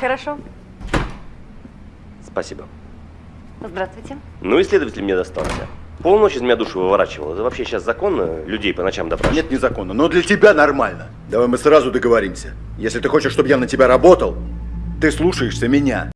Хорошо. Спасибо. Здравствуйте. Ну и следователь мне достался. Полночь из меня душу выворачивал. Это вообще сейчас законно людей по ночам допрашивать? Нет, незаконно, но для тебя нормально. Давай мы сразу договоримся. Если ты хочешь, чтобы я на тебя работал, ты слушаешься меня.